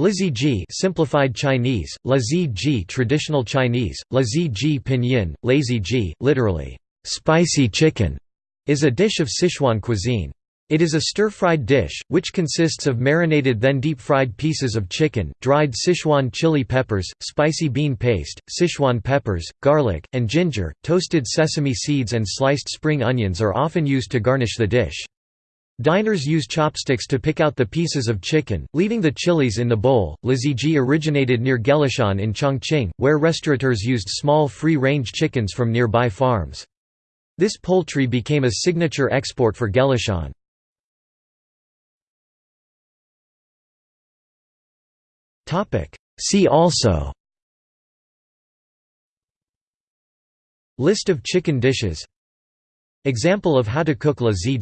Laziji simplified Chinese, Laziji traditional Chinese, Laziji pinyin, lazy ji, literally, spicy chicken, is a dish of Sichuan cuisine. It is a stir-fried dish, which consists of marinated then deep-fried pieces of chicken, dried Sichuan chili peppers, spicy bean paste, Sichuan peppers, garlic, and ginger. Toasted sesame seeds and sliced spring onions are often used to garnish the dish. Diners use chopsticks to pick out the pieces of chicken, leaving the chilies in the bowl. Laziji originated near Gelishan in Chongqing, where restaurateurs used small free-range chickens from nearby farms. This poultry became a signature export for Gelishan. See also List of chicken dishes Example of how to cook la zi